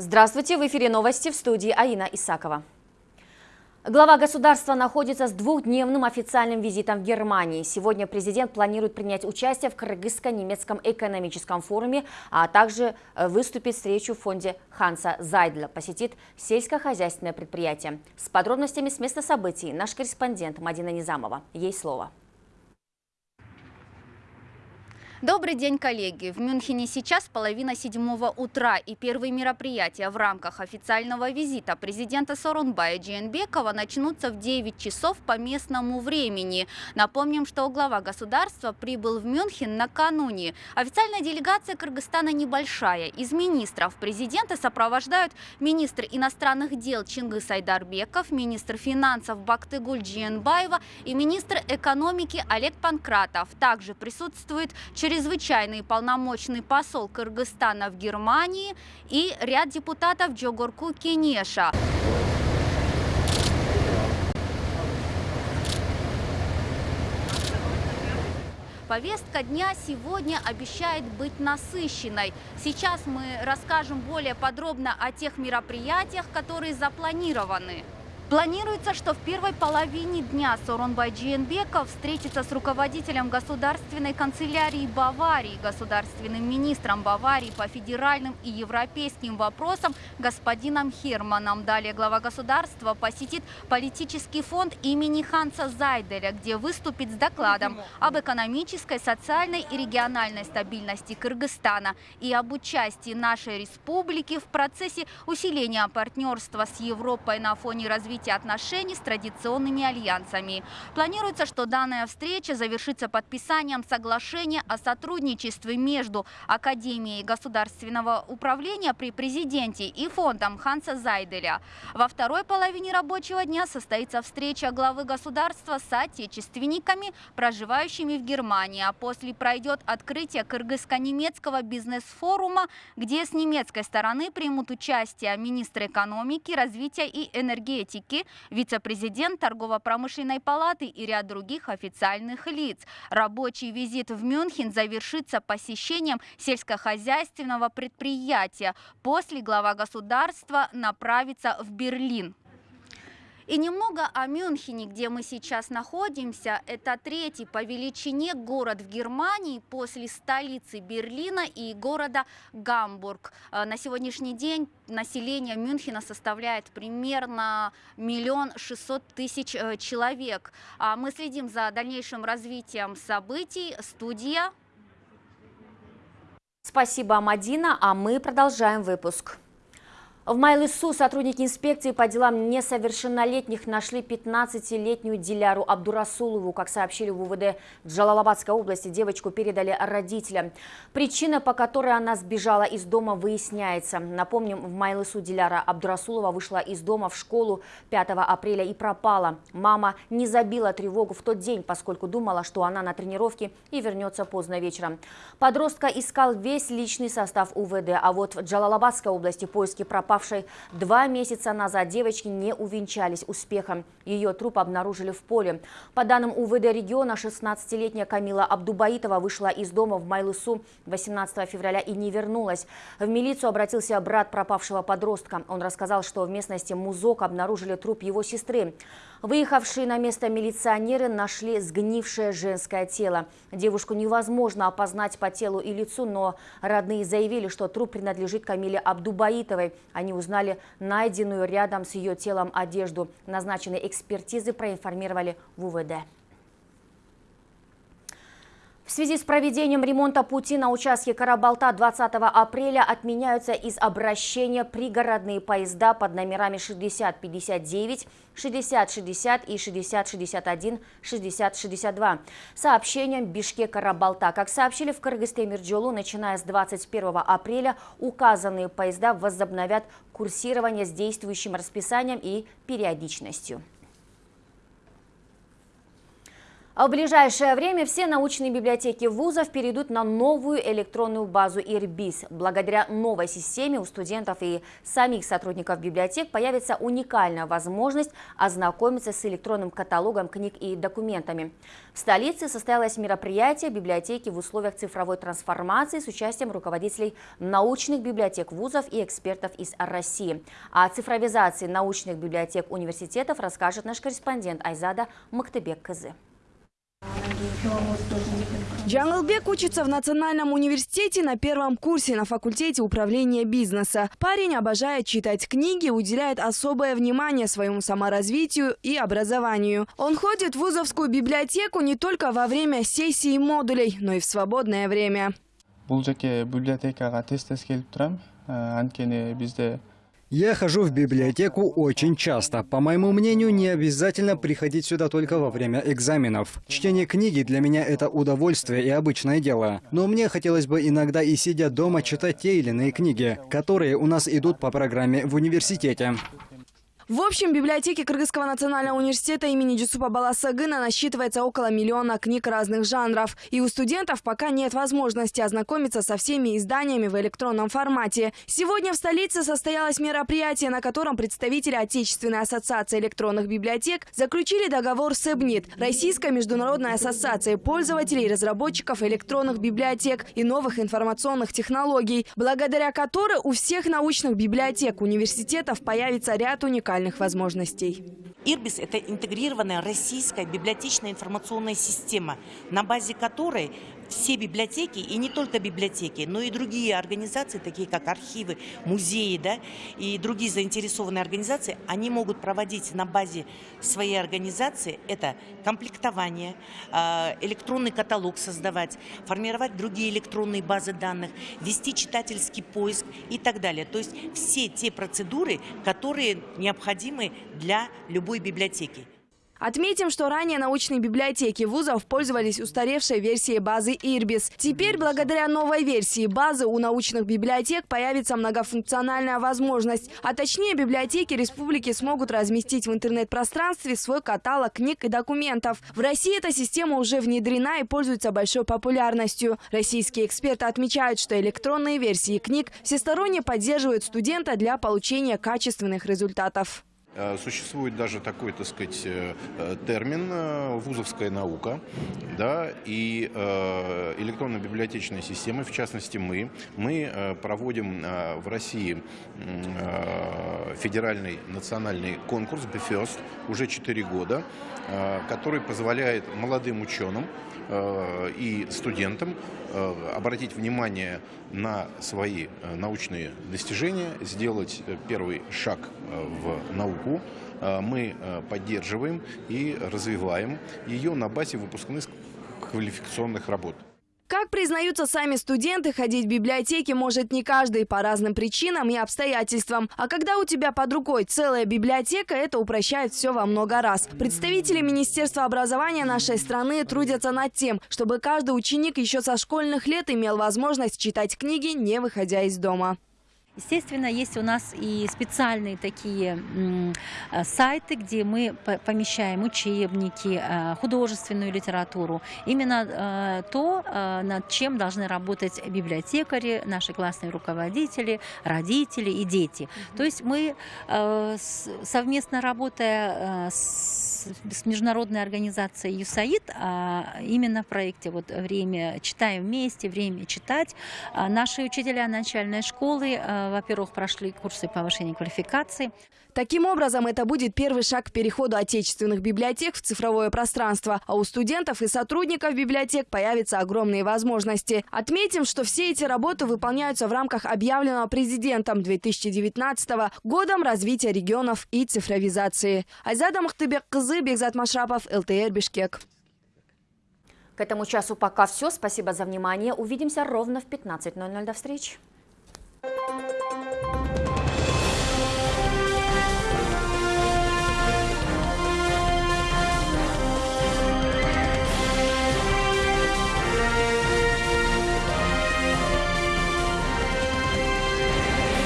Здравствуйте, в эфире новости в студии Аина Исакова. Глава государства находится с двухдневным официальным визитом в Германии. Сегодня президент планирует принять участие в Кыргызско-немецком экономическом форуме, а также э, выступить встречу в фонде Ханса Зайдля, посетит сельскохозяйственное предприятие. С подробностями с места событий наш корреспондент Мадина Низамова. Ей слово. Добрый день, коллеги! В Мюнхене сейчас половина седьмого утра и первые мероприятия в рамках официального визита президента Сорунбая Джиенбекова начнутся в 9 часов по местному времени. Напомним, что глава государства прибыл в Мюнхен накануне. Официальная делегация Кыргызстана небольшая. Из министров президента сопровождают министр иностранных дел Чингис Айдарбеков, министр финансов Бактыгуль Джиенбаева и министр экономики Олег Панкратов. Также присутствует чрезвычайный полномочный посол Кыргызстана в Германии и ряд депутатов Джогорку Кенеша. Повестка дня сегодня обещает быть насыщенной. Сейчас мы расскажем более подробно о тех мероприятиях, которые запланированы. Планируется, что в первой половине дня Сооронбай Джиенбеков встретится с руководителем государственной канцелярии Баварии, государственным министром Баварии по федеральным и европейским вопросам господином Херманом. Далее глава государства посетит политический фонд имени Ханса Зайделя, где выступит с докладом об экономической, социальной и региональной стабильности Кыргызстана и об участии нашей республики в процессе усиления партнерства с Европой на фоне развития развития отношений с традиционными альянсами. Планируется, что данная встреча завершится подписанием соглашения о сотрудничестве между Академией государственного управления при президенте и фондом Ханса Зайделя. Во второй половине рабочего дня состоится встреча главы государства с отечественниками, проживающими в Германии, а после пройдет открытие кыргызско-немецкого бизнес-форума, где с немецкой стороны примут участие министр экономики, развития и энергетики Кики, вице-президент торгово-промышленной палаты и ряд других официальных лиц. Рабочий визит в Мюнхен завершится посещением сельскохозяйственного предприятия. После глава государства направится в Берлин. И немного о Мюнхене, где мы сейчас находимся. Это третий по величине город в Германии после столицы Берлина и города Гамбург. Э, на сегодняшний день население Мюнхена составляет примерно миллион шестьсот тысяч э, человек. А мы следим за дальнейшим развитием событий. Студия. Спасибо, Мадина, а мы продолжаем выпуск. В Майлысу сотрудники инспекции по делам несовершеннолетних нашли 15-летнюю Диляру Абдурасулову. Как сообщили в УВД Джалалабадской области, девочку передали родителям. Причина, по которой она сбежала из дома, выясняется. Напомним, в Майлысу Диляра Абдурасулова вышла из дома в школу 5 апреля и пропала. Мама не забила тревогу в тот день, поскольку думала, что она на тренировке и вернется поздно вечером. Подростка искал весь личный состав УВД, а вот в Джалалабадской области поиски пропавших пропавшей два месяца назад девочки не увенчались успехом. Ее труп обнаружили в поле. По данным УВД региона, 16-летняя Камила Абдубаитова вышла из дома в Майлысу 18 февраля и не вернулась. В милицию обратился брат пропавшего подростка. Он рассказал, что в местности Музок обнаружили труп его сестры. Выехавшие на место милиционеры нашли сгнившее женское тело. Девушку невозможно опознать по телу и лицу, но родные заявили, что труп принадлежит Камиле Абдубаитовой. Они узнали найденную рядом с ее телом одежду. Назначенные экспертизы проинформировали в УВД. В связи с проведением ремонта пути на участке Карабалта 20 апреля отменяются из обращения пригородные поезда под номерами 6059, 6060 и 6061, 6062. Сообщением Бишкек-Карабалта. Как сообщили в Кыргызстемирджолу, начиная с 21 апреля указанные поезда возобновят курсирование с действующим расписанием и периодичностью. А в ближайшее время все научные библиотеки вузов перейдут на новую электронную базу ИРБИС. Благодаря новой системе у студентов и самих сотрудников библиотек появится уникальная возможность ознакомиться с электронным каталогом книг и документами. В столице состоялось мероприятие библиотеки в условиях цифровой трансформации с участием руководителей научных библиотек вузов и экспертов из России. О цифровизации научных библиотек университетов расскажет наш корреспондент Айзада Мактебек Кызы. Джанглбек учится в Национальном университете на первом курсе на факультете управления бизнеса. Парень обожает читать книги, уделяет особое внимание своему саморазвитию и образованию. Он ходит в вузовскую библиотеку не только во время сессий модулей, но и в свободное время. библиотекага тез тез келип турам анткени бизде я хожу в библиотеку очень часто. По моему мнению, не обязательно приходить сюда только во время экзаменов. Чтение книги для меня это удовольствие и обычное дело. Но мне хотелось бы иногда и сидя дома читать те или иные книги, которые у нас идут по программе в университете. В общем, в библиотеке Кыргызского национального университета имени Джусупа Баласагына насчитывается около миллиона книг разных жанров. И у студентов пока нет возможности ознакомиться со всеми изданиями в электронном формате. Сегодня в столице состоялось мероприятие, на котором представители Отечественной ассоциации электронных библиотек заключили договор с ЭБНИТ, Российской международной ассоциацией пользователей и разработчиков электронных библиотек и новых информационных технологий, благодаря которой у всех научных библиотек университетов появится ряд уникальных уникальных возможностей. Ирбис – это интегрированная российская библиотечная информационная система, на базе которой все библиотеки, и не только библиотеки, но и другие организации, такие как архивы, музеи да, и другие заинтересованные организации, они могут проводить на базе своей организации это комплектование, а, электронный каталог создавать, формировать другие электронные базы данных, вести читательский поиск и так далее. То есть все те процедуры, которые необходимы для любой любой библиотеки. Отметим, что ранее научные библиотеки вузов пользовались устаревшей версией базы Ирбис. Теперь, благодаря новой версии базы, у научных библиотек появится многофункциональная возможность. А точнее, библиотеки республики смогут разместить в интернет-пространстве свой каталог книг и документов. В России эта система уже внедрена и пользуется большой популярностью. Российские эксперты отмечают, что электронные версии книг всесторонне поддерживают студента для получения качественных результатов. Э, существует даже такой, так сказать, э, э, термин «вузовская наука», да, и электронно-библиотечная система, в частности мы, мы проводим в России федеральный национальный конкурс «BFIRST» уже 4 года, который позволяет молодым ученым Э, и студентам э, обратить внимание на свои э, научные достижения, сделать первый шаг в науку. Мы поддерживаем и развиваем ее на базе выпускных квалификационных работ. Как признаются сами студенты, ходить в библиотеки может не каждый по разным причинам и обстоятельствам. А когда у тебя под рукой целая библиотека, это упрощает все во много раз. Представители Министерства образования нашей страны трудятся над тем, чтобы каждый ученик еще со школьных лет имел возможность читать книги, не выходя из дома. Естественно, есть у нас и специальные такие э, сайты, где мы помещаем учебники, э, художественную литературу. Именно э, то, над чем должны работать библиотекари, наши классные руководители, родители и дети. То есть мы совместно работая с, международной организацией ЮСАИД, а именно в проекте вот «Время читаем вместе», «Время читать», наши учителя начальной школы во-первых, прошли курсы повышения квалификации. Таким образом, это будет первый шаг к переходу отечественных библиотек в цифровое пространство, а у студентов и сотрудников библиотек появятся огромные возможности. Отметим, что все эти работы выполняются в рамках объявленного президентом 2019 годом развития регионов и цифровизации. Айзада Махтыбек Кызы, Бекзат Машрапов, ЛТР Бишкек. К этому часу пока все. Спасибо за внимание. Увидимся ровно в 15.00. До встречи. Thank you.